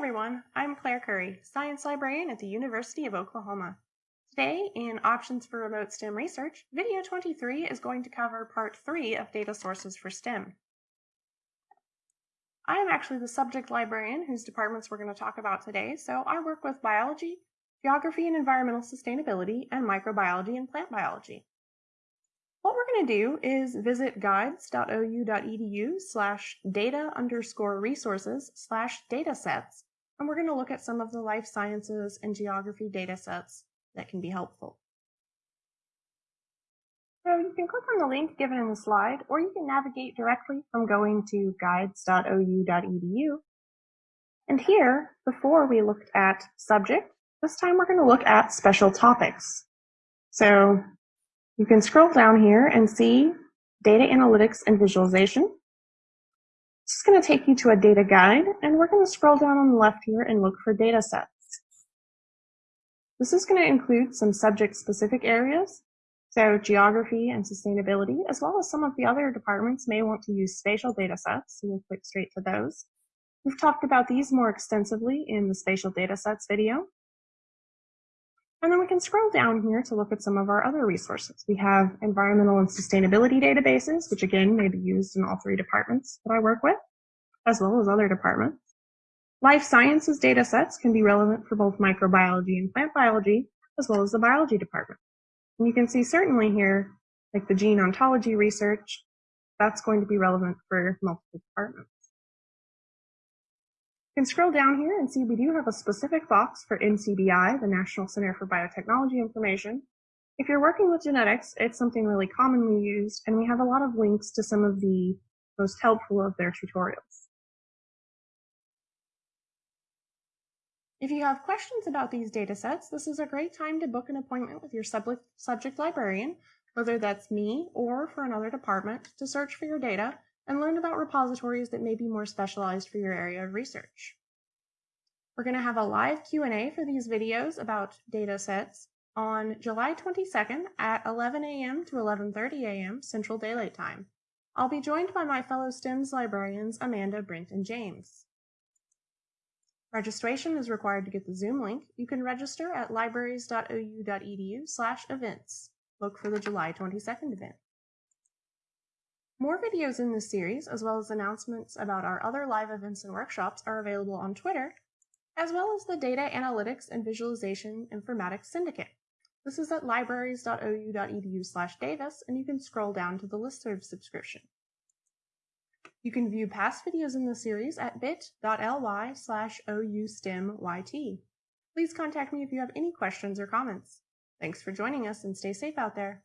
everyone, I'm Claire Curry, Science Librarian at the University of Oklahoma. Today, in Options for Remote STEM Research, video 23 is going to cover part 3 of Data Sources for STEM. I am actually the subject librarian whose departments we're going to talk about today, so I work with biology, geography and environmental sustainability, and microbiology and plant biology. What we're going to do is visit guides.ou.edu slash data underscore resources slash datasets, and we're going to look at some of the life sciences and geography data sets that can be helpful. So you can click on the link given in the slide, or you can navigate directly from going to guides.ou.edu. And here, before we looked at subject, this time we're going to look at special topics. So you can scroll down here and see data analytics and visualization. This is going to take you to a data guide, and we're going to scroll down on the left here and look for data sets. This is going to include some subject-specific areas, so geography and sustainability, as well as some of the other departments may want to use spatial data sets, so we'll click straight to those. We've talked about these more extensively in the spatial data sets video. And then we can scroll down here to look at some of our other resources. We have environmental and sustainability databases, which again may be used in all three departments that I work with, as well as other departments. Life sciences data sets can be relevant for both microbiology and plant biology, as well as the biology department. And you can see certainly here, like the gene ontology research, that's going to be relevant for multiple departments can scroll down here and see we do have a specific box for NCBI, the National Center for Biotechnology Information. If you're working with genetics, it's something really commonly used, and we have a lot of links to some of the most helpful of their tutorials. If you have questions about these data sets, this is a great time to book an appointment with your subject librarian, whether that's me or for another department, to search for your data and learn about repositories that may be more specialized for your area of research. We're going to have a live Q&A for these videos about data sets on July 22nd at 11 a.m. to 11.30 a.m. Central Daylight Time. I'll be joined by my fellow STEMS librarians Amanda, Brent, and James. Registration is required to get the Zoom link. You can register at libraries.ou.edu slash events. Look for the July 22nd event. More videos in this series, as well as announcements about our other live events and workshops, are available on Twitter, as well as the Data Analytics and Visualization Informatics Syndicate. This is at libraries.ou.edu slash Davis, and you can scroll down to the listserv subscription. You can view past videos in the series at bit.ly slash oustemyt. Please contact me if you have any questions or comments. Thanks for joining us and stay safe out there.